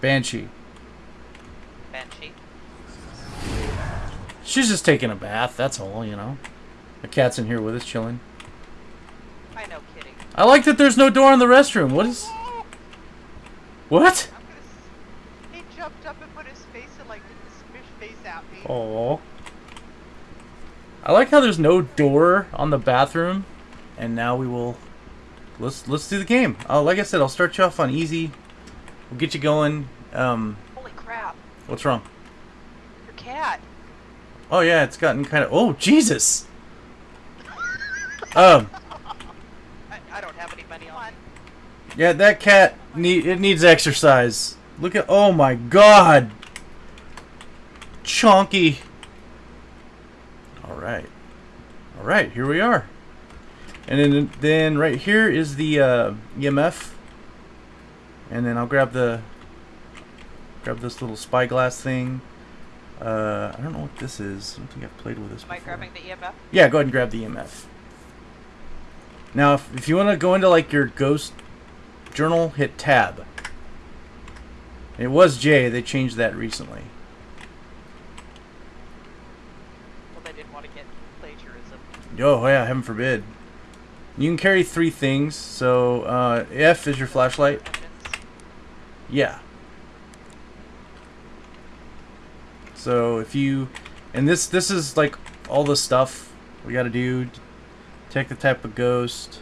Banshee. Banshee. She's just taking a bath, that's all, you know. The cat's in here with us, chilling. I know, kidding. I like that there's no door in the restroom. What is... What? I'm gonna. He jumped up and put his face and like the smish face at me. Oh. I like how there's no door on the bathroom, and now we will. Let's let's do the game. Uh, like I said, I'll start you off on easy. We'll get you going. Um, Holy crap! what's wrong? Your cat. Oh yeah, it's gotten kind of. Oh Jesus. Um, I, I don't have any money on. yeah, that cat need it needs exercise. Look at. Oh my God. Chonky. All right. All right, here we are. And then then right here is the uh, EMF. And then I'll grab the grab this little spyglass thing. Uh, I don't know what this is. I don't think I've played with this Am I grabbing the EMF? Yeah, go ahead and grab the EMF. Now, if, if you want to go into like your ghost journal, hit tab. It was J. They changed that recently. Well, they didn't want to get plagiarism. Oh yeah, heaven forbid. You can carry three things. So uh, F is your flashlight. Yeah. So if you, and this this is like all the stuff we got to do. Take the type of ghost.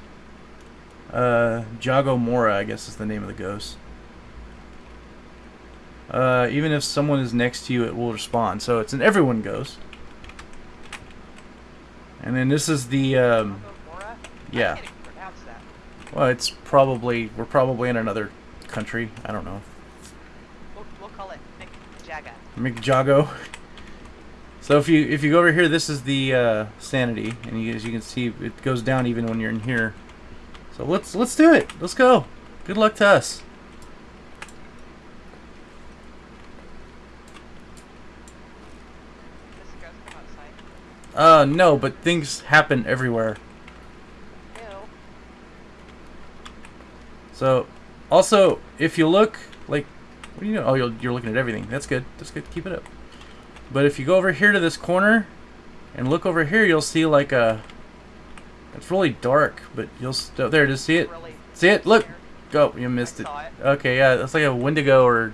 Uh, Jago Mora, I guess is the name of the ghost. Uh, even if someone is next to you, it will respond. So it's an everyone ghost. And then this is the um, yeah. I can't even pronounce that. Well, it's probably we're probably in another country. I don't know. We'll, we'll call it Mick Jagga. McJago. So if you if you go over here, this is the uh, sanity, and you, as you can see, it goes down even when you're in here. So let's let's do it. Let's go. Good luck to us. This ghost come outside. Uh, no, but things happen everywhere. Ew. So, also, if you look, like, what do you know? Oh, you're, you're looking at everything. That's good. That's good. Keep it up. But if you go over here to this corner and look over here, you'll see like a. It's really dark, but you'll st- oh, there. Just see it. See it? Look. Go. You missed it. Okay, yeah, that's like a Wendigo or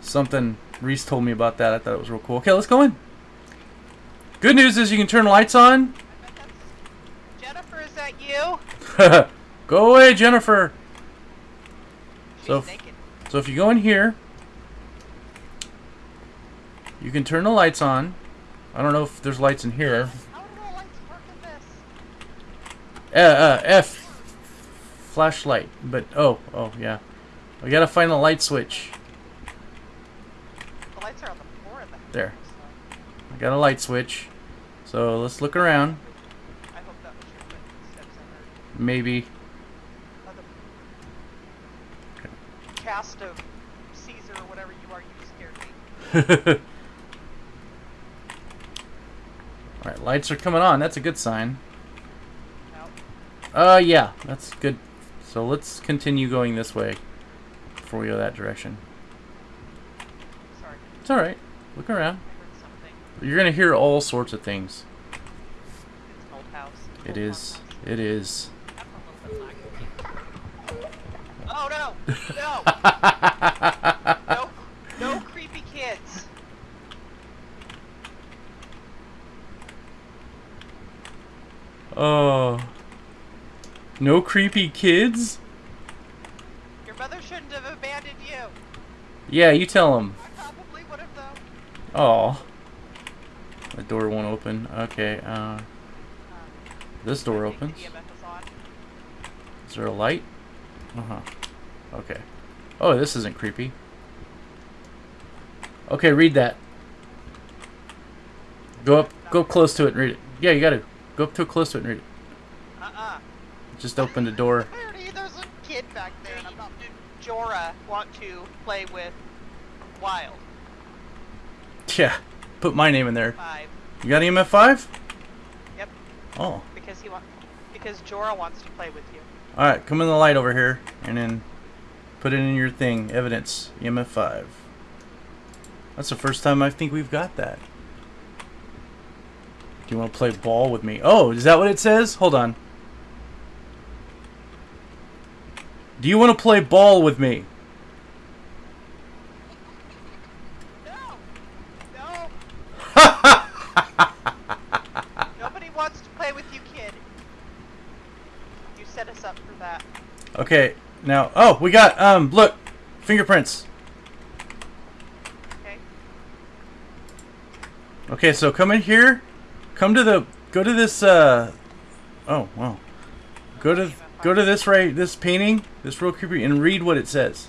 something. Reese told me about that. I thought it was real cool. Okay, let's go in. Good news is you can turn lights on. I bet that's... Jennifer, is that you? go away, Jennifer. So f- naked. So if you go in here, you can turn the lights on. I don't know if there's lights in here. How do the lights work in this? Uh, uh, F. Flashlight. But, oh, oh, yeah. We gotta find the light switch. The lights are on the floor in the house. There. I got a light switch. So let's look around. I hope that was your footsteps Maybe. heard. The cast of Caesar or whatever you are, you scared me. Alright, lights are coming on. That's a good sign. Uh, yeah, that's good. So let's continue going this way before we go that direction. Sorry. It's alright. Look around. I heard something. You're gonna hear all sorts of things. It's an old house. It is. It is. That's a little bit no! No! no! No creepy kids! oh. No creepy kids? Your mother shouldn't have abandoned you. Yeah, you tell them. I probably would have though. Oh. The door won't open. Okay, uh. This door opens. is. Is there a light? Uh huh. Okay. Oh, this isn't creepy. Okay, read that. Go up, go up close to it and read it. Yeah, you gotta go up too close to it and read it. Uh-uh. Just open the door. There's a kid back there, and I'm not. Jorah want to play with Wild Yeah, put my name in there. Five? You got EMF five? Yep. Oh, Because he wants. Because Jorah wants to play with you. all right. Come in the light over here, and then Put it in your thing. Evidence. EMF 5. That's the first time I think we've got that. Do you want to play ball with me? Oh, is that what it says? Hold on. Do you want to play ball with me? No! No! Nobody wants to play with you, kid. You set us up for that. Okay, now, oh, we got, um, look, fingerprints. Okay? Okay, so come in here, come to the, go to this, uh, oh, wow. Go to, go to this right, this painting, this real creepy, and read what it says.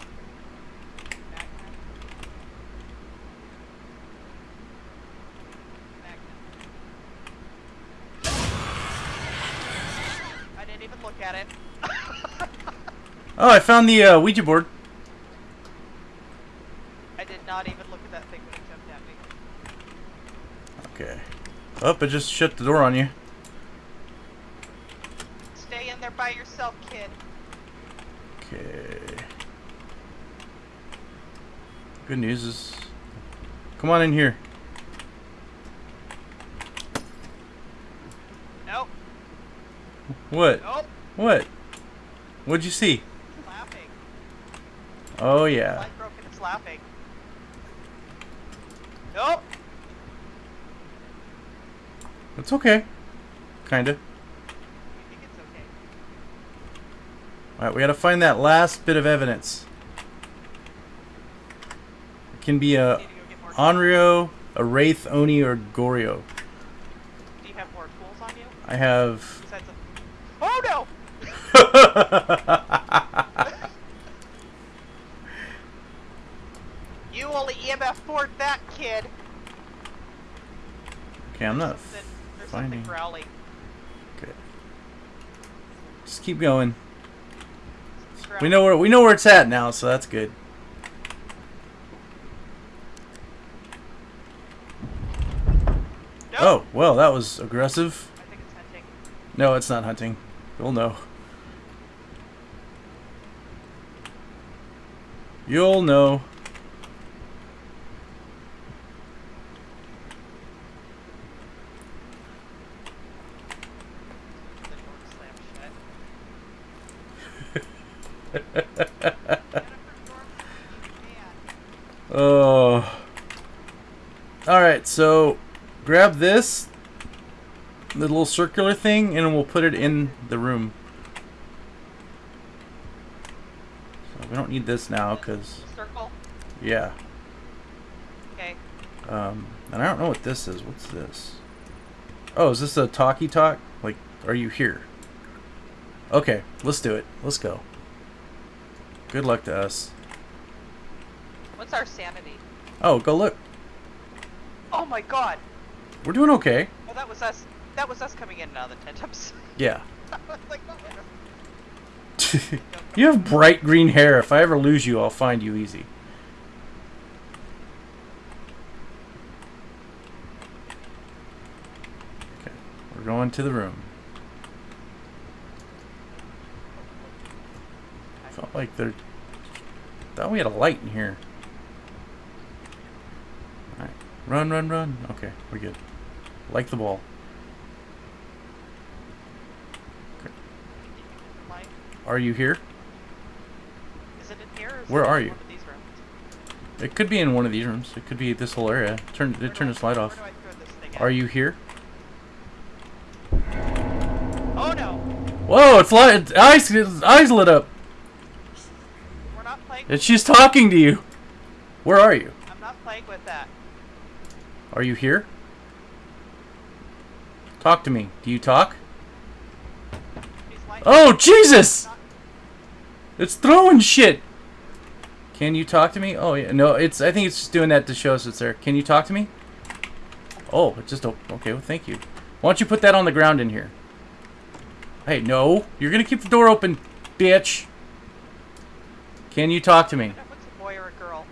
I didn't even look at it. Oh, I found the, uh, Ouija board. I did not even look at that thing when it jumped at me. Okay. Oh, I just shut the door on you. Stay in there by yourself, kid. Okay. Good news is, come on in here. Nope. What? Nope. What? What'd you see? Oh yeah. Light broken. It's laughing. Nope. It's okay. Kinda. You think it's okay? Alright, we gotta find that last bit of evidence. It can be a Need to go get more. Onryo, a Wraith, Oni, or Goryo. Do you have more tools on you? I have. Oh no! You only EMF forward that kid. Okay, I'm not there's finding. something growling. Okay. Just keep going. We know where we know where it's at now, so that's good. Nope. Oh, well, that was aggressive. I think it's hunting. No, it's not hunting. You'll know. You'll know. The door slammed shut. Jennifer Dormer, you man. Oh. Alright, so grab this, the little circular thing, and we'll put it in the room. So we don't need this now, because, Circle. yeah. Okay. Um, and I don't know what this is. What's this? Oh, is this a talkie talk? Like, are you here? Okay, let's do it. Let's go. Good luck to us. What's our sanity? Oh, go look. Oh my god. We're doing okay. Oh, that was us. That was us coming in and out of the tent. I'm sorry. Yeah. Like, oh, you have bright green hair. If I ever lose you, I'll find you easy. Okay, we're going to the room. Like there. Thought we had a light in here. Alright. Run, run, run. Okay, we're good. Like the ball. Light. Are you here? Is it in here? Where it are you? One of these rooms? It could be in one of these rooms. It could be this whole area. Turn, Where turn this light off. do I throw this Are you here? Oh no! Whoa! It's light. Its eyes, eyes lit up. We're not playing. And she's talking to you. Where are you? I'm not playing with that. Are you here? Talk to me. Do you talk? Oh Jesus! It's throwing shit. Can you talk to me? Oh yeah. No, it's. I think it's just doing that to show us it's there. Can you talk to me? Oh, it just. Okay. Well, thank you. Why don't you put that on the ground in here? Hey, no. You're gonna keep the door open, bitch. Can you talk to me? I don't if it's a boy or a girl.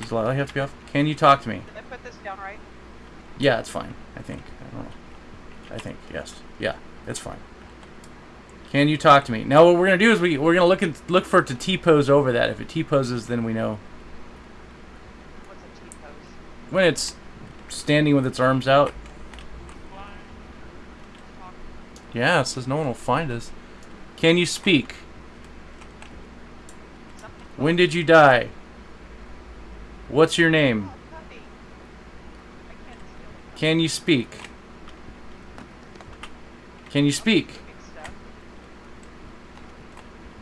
Does the light have to be off? Can you talk to me? Did I put this down right? Yeah, it's fine. I think. I don't know. I think yes. Yeah, it's fine. Can you talk to me? Now what we're gonna do is we we're gonna look at look for it to T pose over that. If it T poses, then we know What's a T pose? when it's standing with its arms out. Yeah, it says no one will find us. Can you speak? When did you die? What's your name? Oh, puppy. I can't steal Can you speak? Can you speak?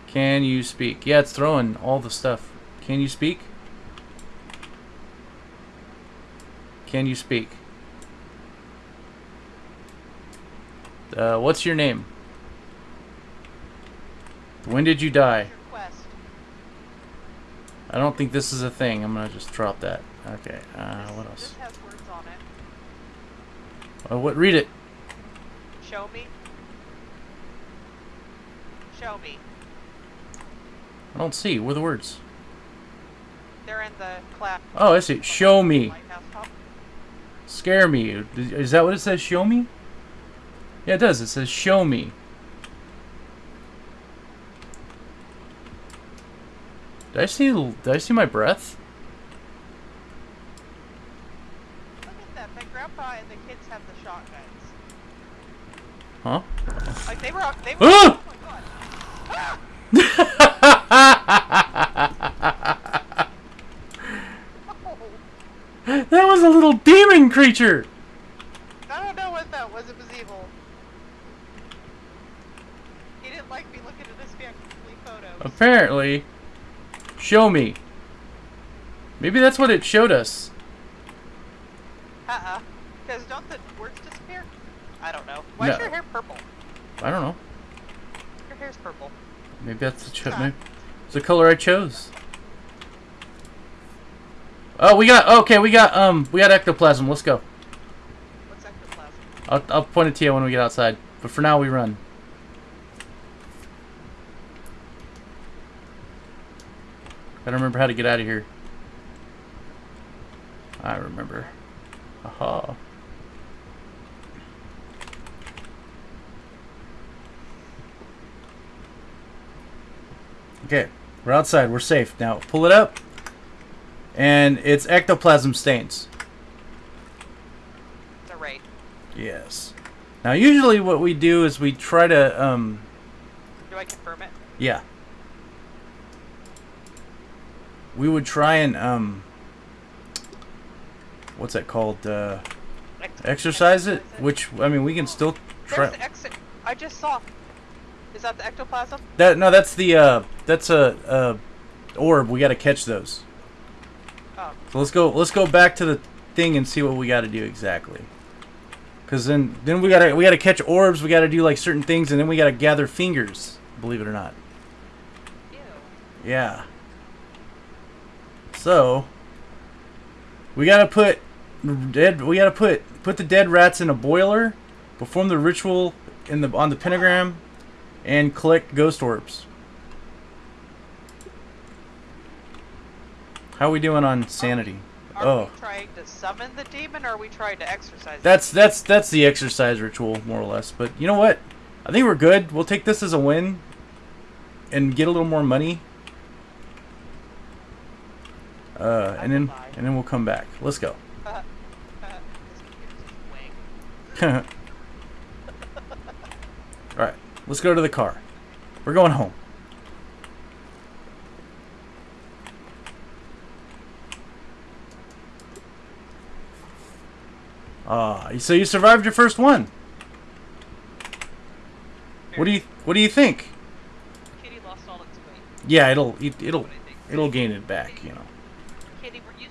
Can you speak? Yeah, it's throwing all the stuff. Can you speak? Can you speak? Uh, what's your name? When did you die? What's your quest? I don't think this is a thing. I'm gonna just drop that. Okay. Uh, what else? This has words on it. Uh, what? Read it. Show me. Show me. I don't see. Where are the words? They're in the class. Oh, I see. Show me. Scare me. Is that what it says? Show me? Yeah, it does. It says show me. Did I see? Did I see my breath? Look at that. My grandpa and the kids have the shotguns. Huh? Like they were. They were. Ah! Oh my god. Oh, that was a little demon creature. I don't know what that was. It was evil. He didn't like me looking at his family photos. Apparently. Show me. Maybe that's what it showed us. Uh-uh. Because don't the words disappear? I don't know. Why is No. your hair purple? I don't know. Your hair's purple. Maybe that's the cho- Huh. it's the color I chose. Oh, we got okay. We got um, we got ectoplasm. Let's go. What's ectoplasm? I'll I'll point it to you when we get outside. But for now, we run. Gotta remember how to get out of here. I remember. Aha. Okay, we're outside. We're safe now. Pull it up, and it's ectoplasm stains. It's a raid. Yes. Now, usually what we do is we try to, um, Do I confirm it? yeah. We would try and, um, what's that called? Uh, Ex- exorcise it? Which, I mean, we can still try. I just saw. Is that the ectoplasm? That no, that's the uh, that's a, uh orb. We got to catch those. Oh, So let's go. Let's go back to the thing and see what we got to do exactly. Cause then then we gotta we gotta catch orbs. We gotta do like certain things, and then we gotta gather fingers. Believe it or not. ew. Yeah. So we gotta put dead. We gotta put put the dead rats in a boiler, perform the ritual in the on the pentagram, and collect ghost orbs. How are we doing on sanity? Are Oh, we trying to summon the demon, or are we trying to exorcise? that's that's that's the exercise ritual more or less. But you know what? I think we're good. We'll take this as a win, and get a little more money. Uh, and then and then we'll come back. Let's go. it? Uh, uh, this computer's wing. All right, let's go to the car. We're going home. Ah, so you survived your first one. What do you What do you think? Kitty lost all its weight. Yeah, it'll it, it'll What do you think? it'll gain it back. You know. Katie, were you